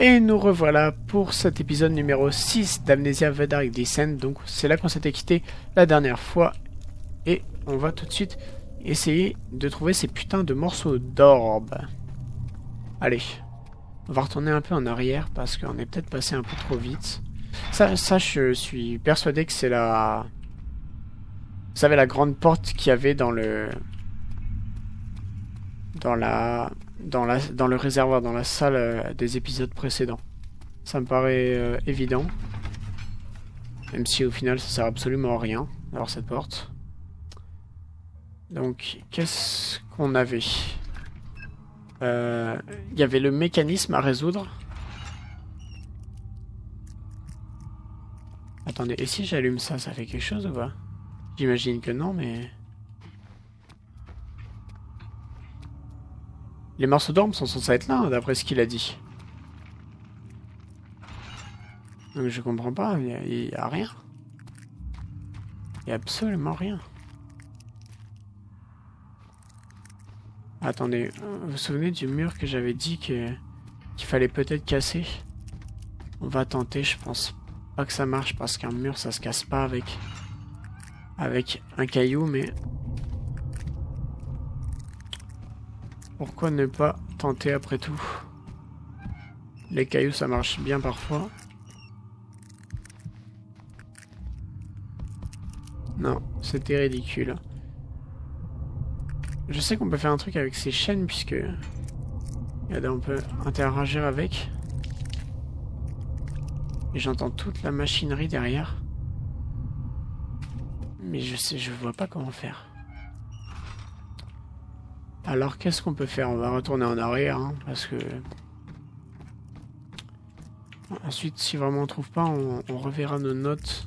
Et nous revoilà pour cet épisode numéro 6 d'Amnesia The Dark Descent. Donc c'est là qu'on s'était quitté la dernière fois. Et on va tout de suite essayer de trouver ces putains de morceaux d'orbe. Allez, on va retourner un peu en arrière parce qu'on est peut-être passé un peu trop vite. Ça, ça je suis persuadé que c'est la... Vous savez la grande porte qu'il y avait dans le... Dans la dans, la, dans le réservoir, dans la salle euh, des épisodes précédents. Ça me paraît euh, évident. Même si au final ça sert absolument à rien, alors cette porte. Donc, qu'est-ce qu'on avait? Euh, Il y avait le mécanisme à résoudre. Attendez, et si j'allume ça, ça fait quelque chose ou pas? J'imagine que non, mais... Les morceaux d'orme sont censés être là, d'après ce qu'il a dit. Donc je comprends pas, il n'y a, rien. Il n'y a absolument rien. Attendez, vous vous souvenez du mur que j'avais dit qu'il fallait peut-être casser? On va tenter, je pense pas que ça marche parce qu'un mur ça se casse pas avec avec un caillou, mais Pourquoi ne pas tenter après tout? Les cailloux, ça marche bien parfois. Non, c'était ridicule. Je sais qu'on peut faire un truc avec ces chaînes, puisque... Regardez, on peut interagir avec. Et j'entends toute la machinerie derrière. Mais je sais, je vois pas comment faire. Alors, qu'est-ce qu'on peut faire? On va retourner en arrière, hein, parce que... Ensuite, si vraiment on trouve pas, on, reverra nos notes.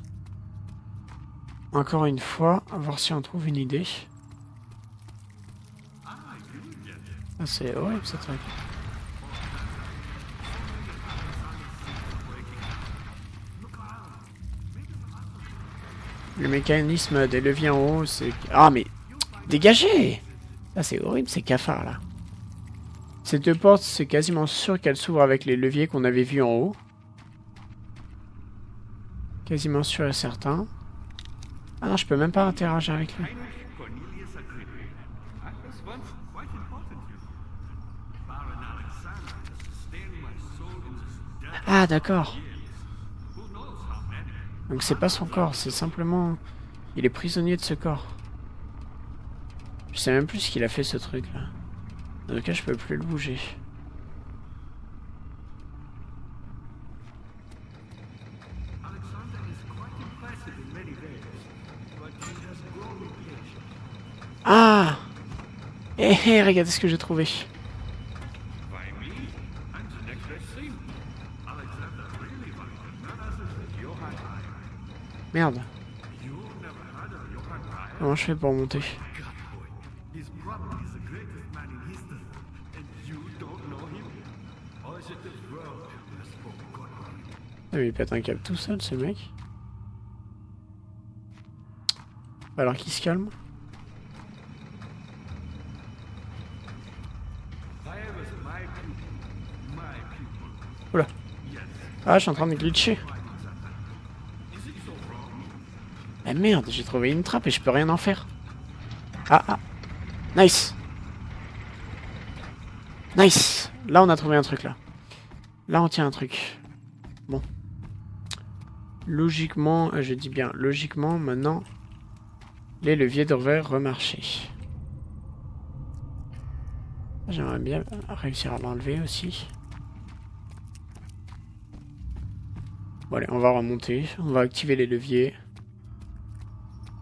Encore une fois, à voir si on trouve une idée. Ah, c'est horrible, ce truc. Le mécanisme des leviers en haut, c'est... Ah, mais... Dégagez ah, c'est horrible ces cafards là. Cette porte, c'est quasiment sûr qu'elle s'ouvre avec les leviers qu'on avait vus en haut. Quasiment sûr et certain. Ah non, je peux même pas interagir avec lui. Ah d'accord. Donc c'est pas son corps, c'est simplement... Il est prisonnier de ce corps. Je sais même plus ce qu'il a fait ce truc là. En tout cas, je peux plus le bouger. Ah Eh eh, regardez ce que j'ai trouvé. Merde. Comment je fais pour monter? Mais il pète un câble tout seul ce mec. Alors qu'il se calme. Oula. Ah je suis en train de glitcher. Mais merde, j'ai trouvé une trappe et je peux rien en faire. Ah ah. Nice. Nice. Là on a trouvé un truc là. Là on tient un truc. Logiquement, euh, je dis bien logiquement, maintenant, les leviers devraient remarcher. J'aimerais bien réussir à l'enlever aussi. Bon allez, on va remonter, on va activer les leviers.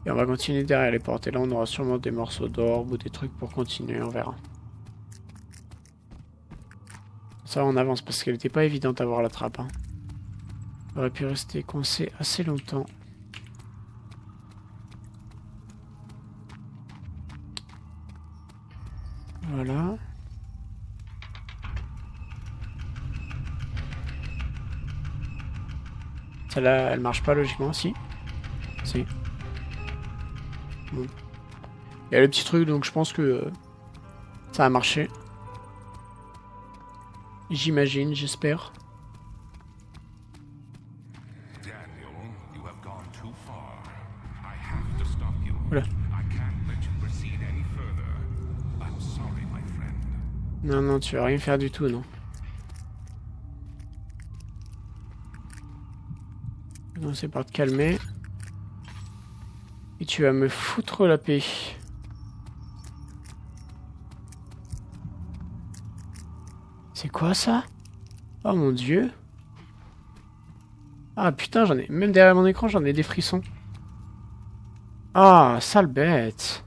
Et on va continuer derrière les portes. Et là, on aura sûrement des morceaux d'orbe ou des trucs pour continuer, on verra. Ça, on avance parce qu'elle n'était pas évidente à voir la trappe. Hein. On aurait pu rester coincé assez longtemps. Voilà. Celle-là, elle marche pas logiquement, si. Si. Bon. Il y a le petit truc, donc je pense que euh, ça a marché. J'imagine, j'espère. Non, non, tu vas rien faire du tout, non. C'est par te calmer. Et tu vas me foutre la paix. C'est quoi ça? Oh mon dieu. Ah putain, j'en ai. Même derrière mon écran, j'en ai des frissons. Ah, sale bête.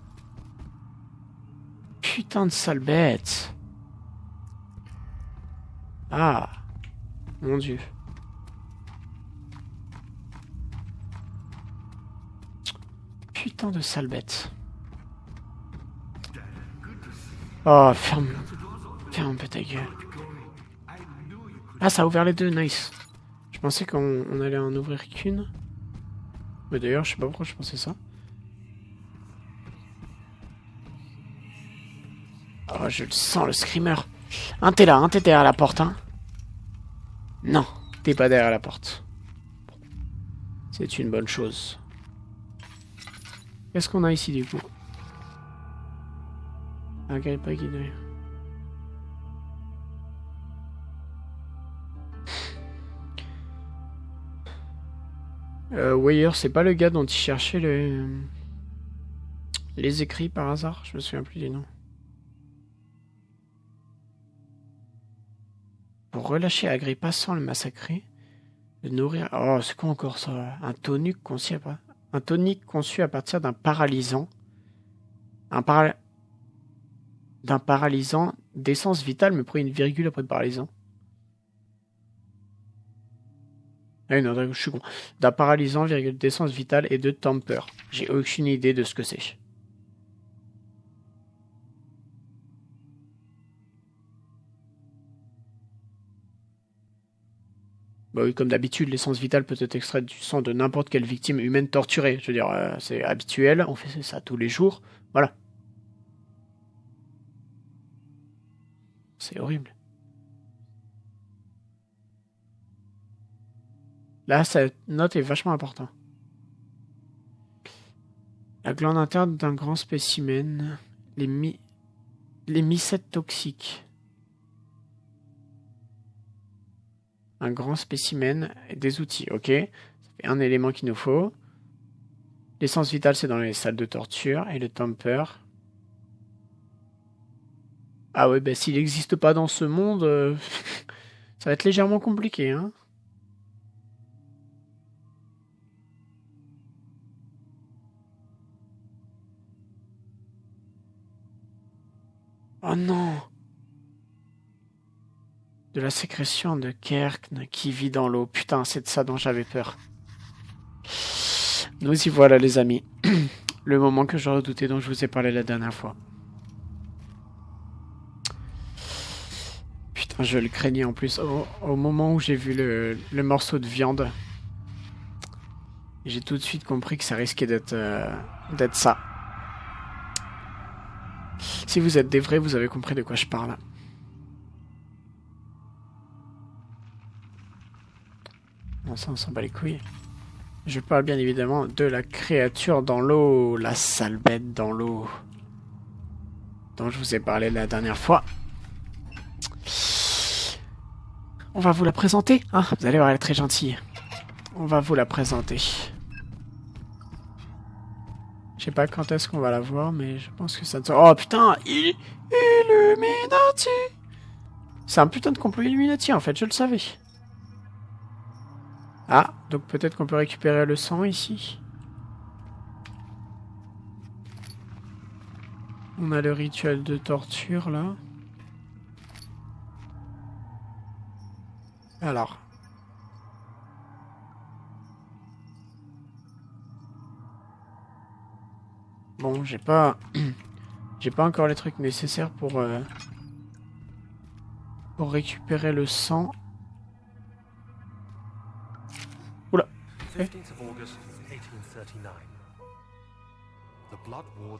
Putain de sale bête. Ah. Mon dieu. Putain de sale bête. Oh, ferme. Ferme un gueule. Ah, ça a ouvert les deux, nice. Je pensais qu'on allait en ouvrir qu'une. Mais d'ailleurs, je sais pas pourquoi je pensais ça. Oh, je le sens, le screamer. Un t'es là, un t'es derrière la porte, hein. Non, t'es pas derrière la porte. C'est une bonne chose. Qu'est-ce qu'on a ici, du coup? Un pas guidé. Euh, Weyer, c'est pas le gars dont il cherchait les... les écrits par hasard? Je me souviens plus du nom. Pour relâcher Agrippa sans le massacrer, le nourrir... Oh, c'est quoi encore ça? Un tonique conçu à, partir d'un paralysant. Un d'un paralysant d'essence vitale, mais pris une virgule après le paralysant. Ah non, je suis con. D'un paralysant, virgule d'essence vitale et de temper. J'ai aucune idée de ce que c'est. Bah comme d'habitude, l'essence vitale peut être extraite du sang de n'importe quelle victime humaine torturée. Je veux dire, euh, c'est habituel, on fait ça tous les jours. Voilà. C'est horrible. Là, cette note est vachement importante. La glande interne d'un grand spécimen. Les, mi les mycètes toxiques. Un grand spécimen des outils. Ok, ça un élément qu'il nous faut. L'essence vitale, c'est dans les salles de torture. Et le temper. Ah ouais, bah s'il n'existe pas dans ce monde, euh, ça va être légèrement compliqué. Hein oh non de la sécrétion de Kerkn qui vit dans l'eau. Putain, c'est de ça dont j'avais peur. Nous y voilà, les amis. Le moment que je redoutais dont je vous ai parlé la dernière fois. Putain, je le craignais en plus. Au, moment où j'ai vu le, morceau de viande, j'ai tout de suite compris que ça risquait d'être euh, d'être ça. Si vous êtes des vrais, vous avez compris de quoi je parle. Ça, on s'en bat les couilles. Je parle bien évidemment de la créature dans l'eau, la sale bête dans l'eau, dont je vous ai parlé la dernière fois. On va vous la présenter, hein Vous allez voir, elle est très gentille. On va vous la présenter. Je sais pas quand est-ce qu'on va la voir, mais je pense que ça Oh putain Illuminati C'est un putain de complot Illuminati en fait, je le savais. Ah, donc peut-être qu'on peut récupérer le sang ici. On a le rituel de torture là. Alors. Bon, j'ai pas... j'ai pas encore les trucs nécessaires pour... Euh, pour récupérer le sang.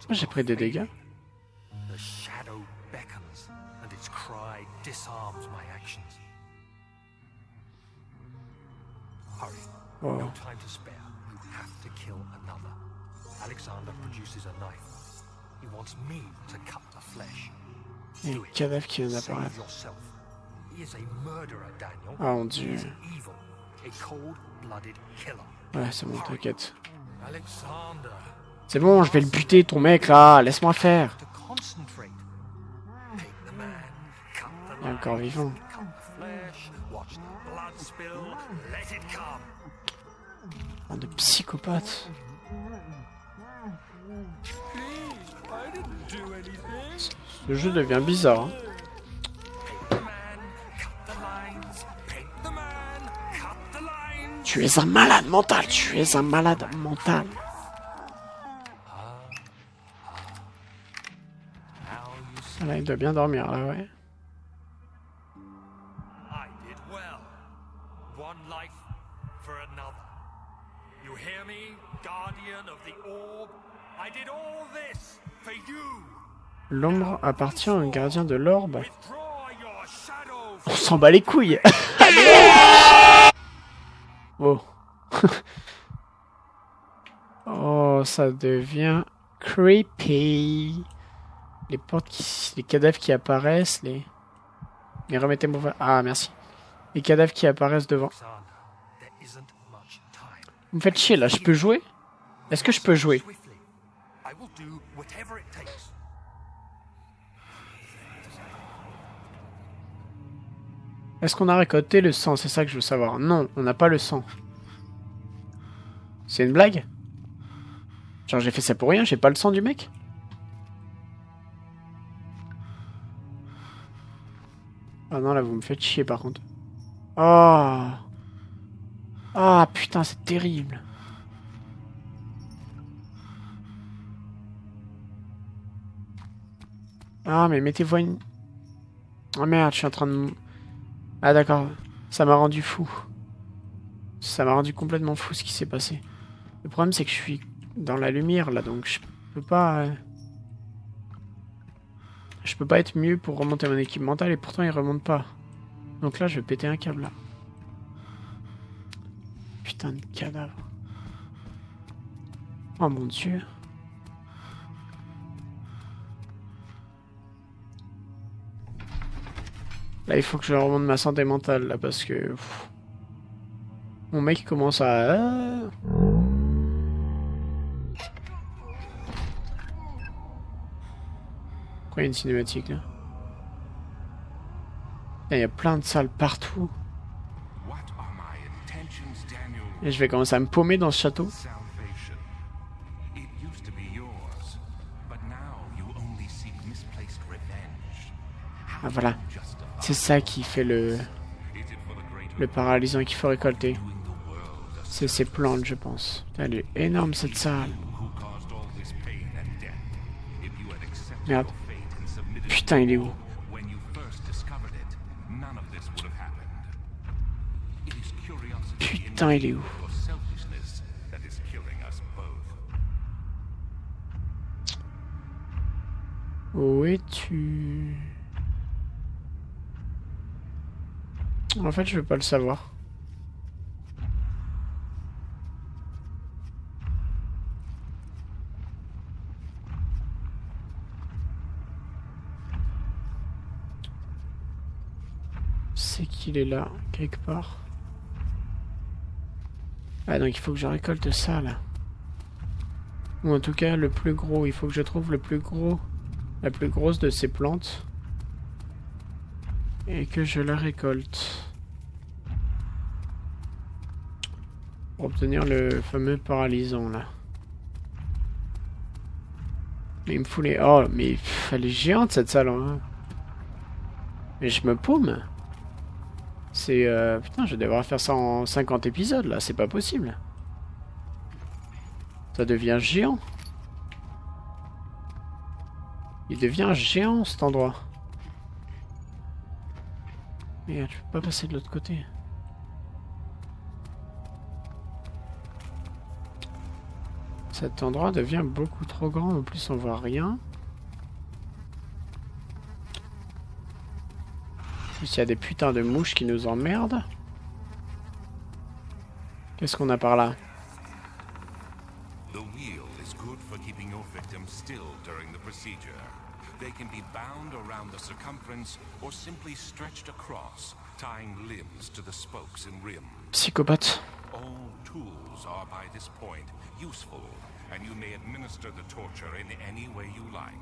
J'ai pris des dégâts. The shadow beckons and its cry disarms my actions. Hurry. Oh. No time to spare. You have to kill another. Alexander produces a knife. He wants me to cut the flesh. Il y a un cadavre qui vient d'apparaître. Ah mon He dieu. Ouais, c'est bon, t'inquiète. C'est bon, je vais le buter, ton mec, là. Laisse-moi faire. Il est encore vivant. Bande de psychopathes. Ce jeu devient bizarre. hein. Tu es un malade mental, tu es un malade mental. Là, il doit bien dormir, là, ouais. L'ombre appartient au gardien de l'orbe. On s'en bat les couilles. oh. oh, ça devient creepy. Les portes qui, les cadavres qui apparaissent, les. Mais remettez-moi. Ah, merci. Les cadavres qui apparaissent devant. Vous me faites chier là, je peux jouer? Est-ce que je peux jouer? Est-ce qu'on a récolté le sang? C'est ça que je veux savoir. Non, on n'a pas le sang. C'est une blague? Genre j'ai fait ça pour rien, j'ai pas le sang du mec? Ah non, là vous me faites chier par contre. Oh Ah putain, c'est terrible. Ah mais mettez-vous une... Oh merde, je suis en train de... Ah d'accord, ça m'a rendu fou. Ça m'a rendu complètement fou ce qui s'est passé. Le problème c'est que je suis dans la lumière là, donc je peux pas... euh, Je peux pas être mieux pour remonter mon équipe mentale et pourtant il remonte pas. Donc là je vais péter un câble là. Putain de cadavre. Oh mon dieu. Là, il faut que je remonte ma santé mentale, là, parce que... pff, Mon mec commence à... Pourquoi il y a une cinématique, là? Il y a plein de salles partout. Et je vais commencer à me paumer dans ce château. Ah, voilà. C'est ça qui fait le, le paralysant qu'il faut récolter. C'est ces plantes, je pense. Elle est énorme, cette salle. Merde. Putain, il est où? Putain, il est où? Où es-tu? En fait, je veux pas le savoir. C'est qu'il est là, quelque part. Ah, donc il faut que je récolte ça, là. Ou en tout cas, le plus gros. Il faut que je trouve le plus gros la plus grosse de ces plantes et que je la récolte pour obtenir le fameux paralysant là. Mais il me fout les... Oh, mais elle est géante cette salle. hein. Mais je me paume. C'est... euh, Putain, je devrais faire ça en 50 épisodes là, c'est pas possible. Ça devient géant. Il devient géant cet endroit. Merde, je peux pas passer de l'autre côté. Cet endroit devient beaucoup trop grand, en plus on voit rien. En plus il y a des putains de mouches qui nous emmerdent. Qu'est-ce qu'on a par là? The wheel is good for keeping your victim still during the procedure. They can be bound around the circumference or simply stretched across, tying limbs to the spokes and rim. Psychopathe. All tools are by this point useful, and you may administer the torture in any way you like.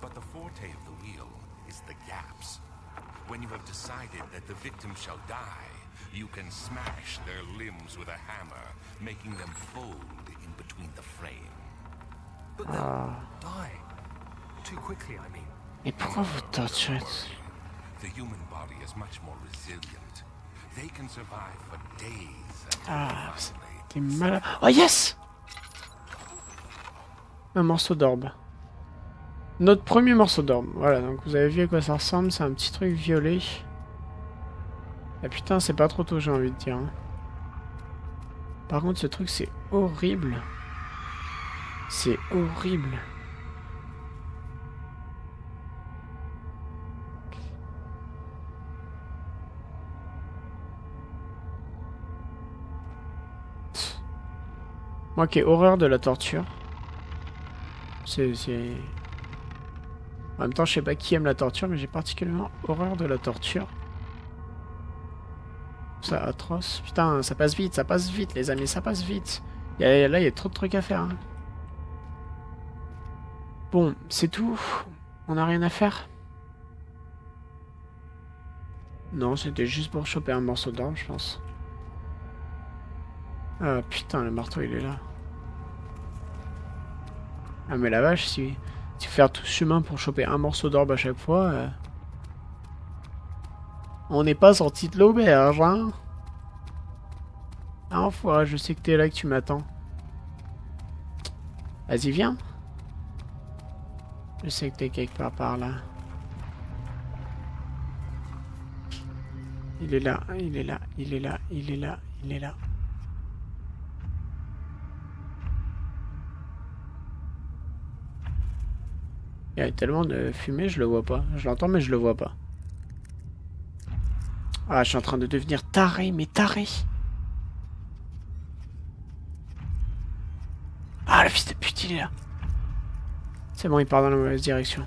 But the forte of the wheel is the gaps. When you have decided that the victim shall die, you can smash their limbs with a hammer, making them fold in between the frame. But they'll ah. die. Quickly, I mean. Et pourquoi vous torturez The human body is much more resilient. They can survive for days Ah. T'es malade. Oh yes Un morceau d'orbe. Notre premier morceau d'orbe. Voilà, donc vous avez vu à quoi ça ressemble. C'est un petit truc violet. Ah putain, c'est pas trop tôt, j'ai envie de dire. hein. Par contre, ce truc, c'est horrible. C'est horrible. Moi qui ai horreur de la torture. C'est... En même temps, je sais pas qui aime la torture, mais j'ai particulièrement horreur de la torture. C'est atroce. Putain, ça passe vite, ça passe vite, les amis, ça passe vite. Là, il y a trop de trucs à faire. hein. Bon, c'est tout. On n'a rien à faire. Non, c'était juste pour choper un morceau d'orbe, je pense. Ah putain, le marteau il est là. Ah mais la vache, si, si faire tout chemin pour choper un morceau d'orbe à chaque fois... euh, On n'est pas sorti de l'auberge, hein Ah enfoiré, je sais que t'es là, que tu m'attends. Vas-y, viens. Je sais que t'es quelque part par là. Il est là, il est là, il est là, il est là, il est là. Il y a tellement de fumée, je le vois pas. Je l'entends, mais je le vois pas. Ah, je suis en train de devenir taré, mais taré. Ah, le fils de pute, il est là. C'est bon, il part dans la mauvaise direction.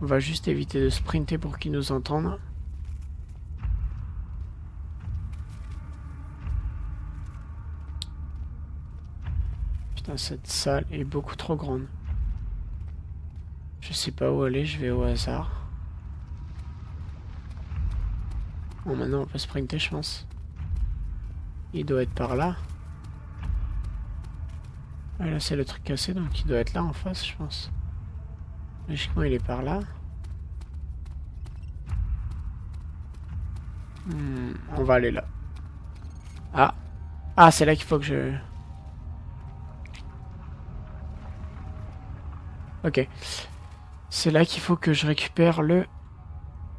On va juste éviter de sprinter pour qu'il nous entende. Putain, cette salle est beaucoup trop grande. Je sais pas où aller, je vais au hasard. Bon, maintenant on peut sprinter, je pense. Il doit être par là. Ah, là, c'est le truc cassé, donc il doit être là en face, je pense. Logiquement, il est par là. Hmm, on va aller là. Ah. Ah, c'est là qu'il faut que je... Ok. C'est là qu'il faut que je récupère le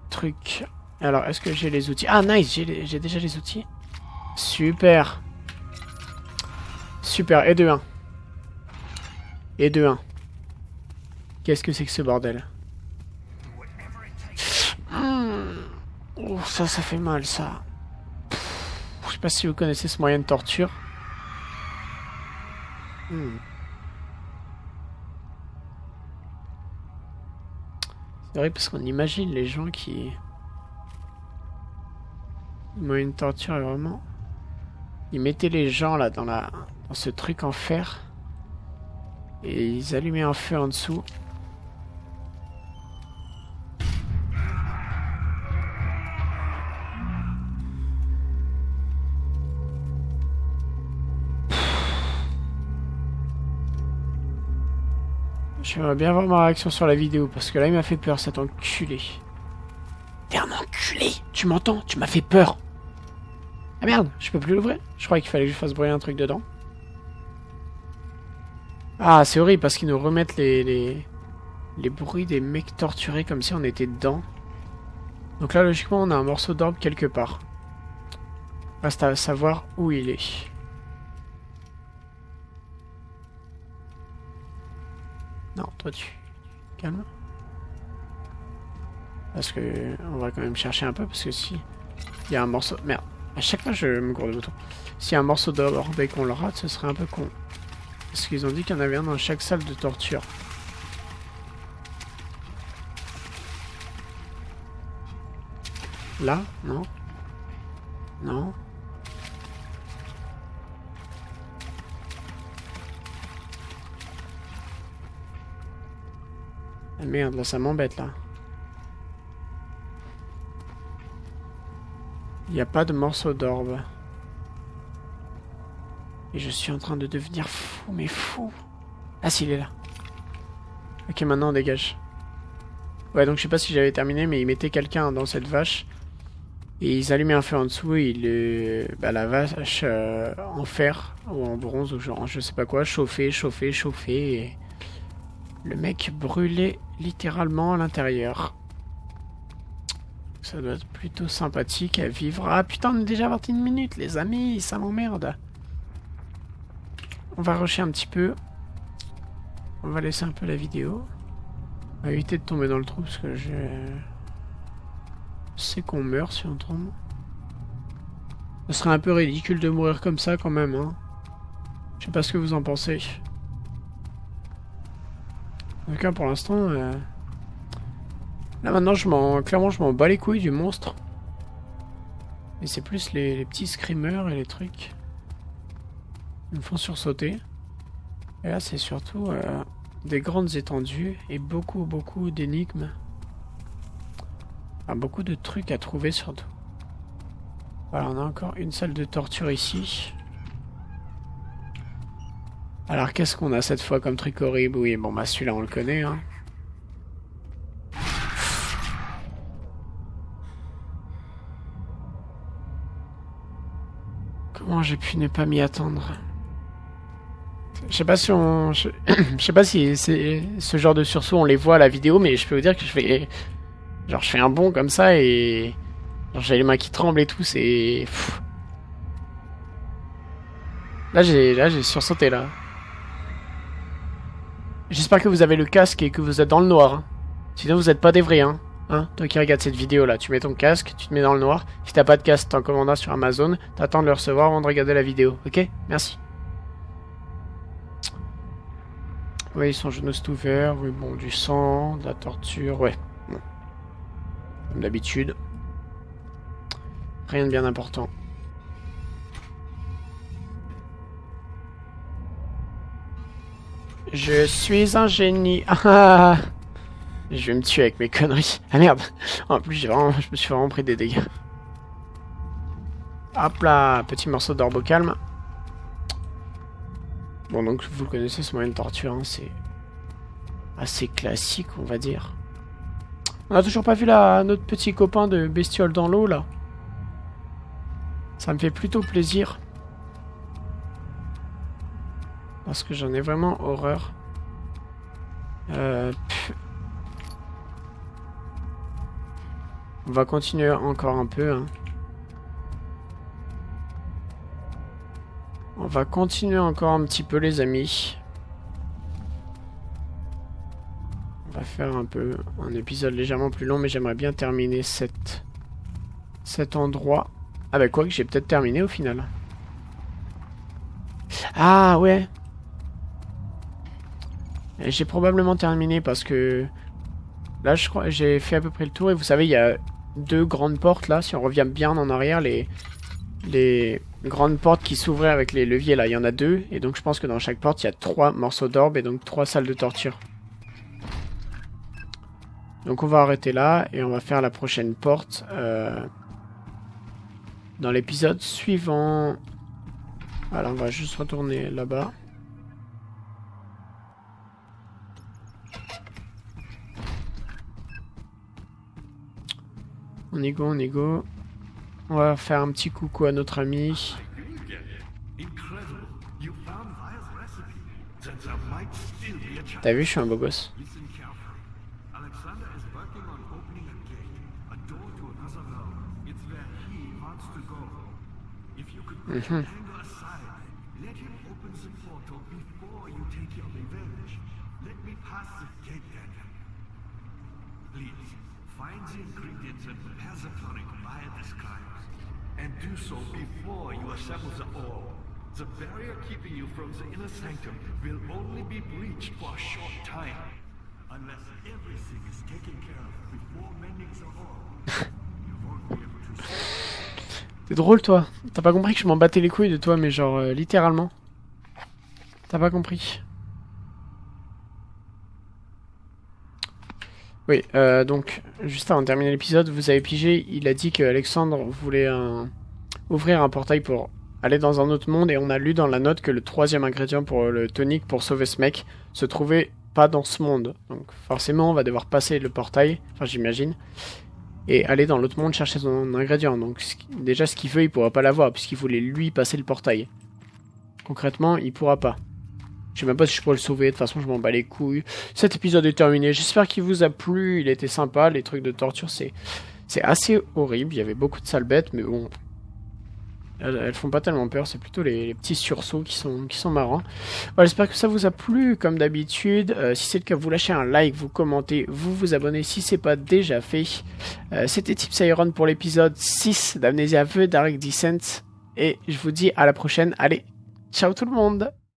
truc. Alors, est-ce que j'ai les outils? Ah, nice, j'ai déjà les outils. Super. Super, et de 1. Et de 1. Qu'est-ce que c'est que ce bordel? Oh, ça, ça fait mal, ça. Je sais pas si vous connaissez ce moyen de torture. Hmm. Vrai parce qu'on imagine les gens qui... Moyen de torture vraiment... Ils mettaient les gens là dans la dans ce truc en fer et ils allumaient un feu en dessous. J'aimerais bien voir ma réaction sur la vidéo parce que là il m'a fait peur cet enculé. T'es un enculé Tu m'entends? Tu m'as fait peur Ah merde, je peux plus l'ouvrir? Je croyais qu'il fallait que je fasse brûler un truc dedans. Ah, c'est horrible parce qu'ils nous remettent les, les, les bruits des mecs torturés comme si on était dedans. Donc là, logiquement, on a un morceau d'orbe quelque part. Reste à savoir où il est. Non, toi tu... Calme. Parce que... On va quand même chercher un peu, parce que si... Il y a un morceau... Merde. À chaque fois, je me gourde le bouton. S'il y a un morceau d'or dès qu'on le rate, ce serait un peu con. Parce qu'ils ont dit qu'il y en avait un dans chaque salle de torture. Là Non Non merde, là ça m'embête là. Il n'y a pas de morceau d'orbe. Et je suis en train de devenir fou, mais fou. Ah si, il est là. Ok, maintenant on dégage. Ouais, donc je sais pas si j'avais terminé, mais ils mettaient quelqu'un dans cette vache. Et ils allumaient un feu en dessous et il, bah, la vache euh, en fer ou en bronze ou genre je sais pas quoi, chauffait, chauffait, chauffait. Le mec brûlait littéralement à l'intérieur. Ça doit être plutôt sympathique à vivre. Ah putain, on est déjà 21 minutes, les amis, ça m'emmerde. On va rusher un petit peu. On va laisser un peu la vidéo. On va éviter de tomber dans le trou parce que je sais qu'on meurt si on tombe. Ce serait un peu ridicule de mourir comme ça quand même. Hein. Je sais pas ce que vous en pensez. Tout cas, pour l'instant... Euh, là maintenant, clairement, je m'en bats les couilles du monstre. Et c'est plus les, petits screamers et les trucs. Ils me font sursauter. Et là, c'est surtout euh, des grandes étendues et beaucoup, beaucoup d'énigmes. beaucoup de trucs à trouver surtout. Voilà, on a encore une salle de torture ici. Alors, qu'est-ce qu'on a cette fois comme truc horrible? Oui, bon, bah celui-là, on le connaît, hein. Comment j'ai pu ne pas m'y attendre? Je sais pas si on, je, sais pas si ce genre de sursaut on les voit à la vidéo, mais je peux vous dire que je fais, genre je fais un bond comme ça et genre j'ai les mains qui tremblent et tout, c'est. Là j'ai, là j'ai sursauté là. J'espère que vous avez le casque et que vous êtes dans le noir. Hein. Sinon vous êtes pas des vrais, hein. Hein, toi qui regardes cette vidéo là, tu mets ton casque, tu te mets dans le noir. Si t'as pas de casque, t'en commandas sur Amazon, t'attends de le recevoir avant de regarder la vidéo, ok? Merci. Oui, son genou est ouvert. Oui, bon, du sang, de la torture. Ouais. Comme d'habitude. Rien de bien important. Je suis un génie. Ah, je vais me tuer avec mes conneries. Ah merde. En plus, vraiment, je me suis vraiment pris des dégâts. Hop là, petit morceau d'orbe calme. Bon, donc vous connaissez ce moyen de torture, hein, c'est assez classique, on va dire. On a toujours pas vu la, notre petit copain de bestiole dans l'eau, là. Ça me fait plutôt plaisir. Parce que j'en ai vraiment horreur. Euh, on va continuer encore un peu, hein. On va continuer encore un petit peu les amis. On va faire un peu un épisode légèrement plus long mais j'aimerais bien terminer cette, cet endroit. Avec quoi que j'ai peut-être terminé au final. Ah ouais J'ai probablement terminé parce que là je crois j'ai fait à peu près le tour et vous savez il y a deux grandes portes là si on revient bien en arrière les les grandes portes qui s'ouvraient avec les leviers là, il y en a deux, et donc je pense que dans chaque porte il y a trois morceaux d'orbe et donc trois salles de torture. Donc on va arrêter là et on va faire la prochaine porte euh, dans l'épisode suivant. Voilà, on va juste retourner là-bas. On y go, on y go. On va faire un petit coucou à notre ami. T'as vu, je suis un beau gosse. Mhm. do so before you assemble the orb. The barrier keeping you from the inner sanctum will only be breached for a short time. Unless everything is taken care of before mending the orb, you won't be able T'es drôle, toi. T'as pas compris que je m'en battais les couilles de toi, mais genre, euh, littéralement. T'as pas compris. Oui, euh, donc, juste avant de terminer l'épisode, vous avez pigé, il a dit que Alexandre voulait ouvrir un portail pour aller dans un autre monde, et on a lu dans la note que le troisième ingrédient pour le tonic pour sauver ce mec se trouvait pas dans ce monde. Donc forcément, on va devoir passer le portail, enfin j'imagine, et aller dans l'autre monde chercher son ingrédient. Donc déjà, ce qu'il veut, il pourra pas l'avoir, puisqu'il voulait lui passer le portail. Concrètement, il pourra pas. Je sais même pas si je pourrais le sauver, de toute façon je m'en bats les couilles. Cet épisode est terminé, j'espère qu'il vous a plu, il était sympa, les trucs de torture c'est c'est assez horrible, il y avait beaucoup de sales bêtes, mais bon, elles, font pas tellement peur, c'est plutôt les, petits sursauts qui sont, qui sont marrants. Voilà, j'espère que ça vous a plu comme d'habitude. Euh, si c'est le cas, vous lâchez un like, vous commentez, vous vous abonnez si c'est pas déjà fait. Euh, c'était Tips Iron pour l'épisode 6 d'Amnesia The Dark Descent. Et je vous dis à la prochaine. Allez, ciao tout le monde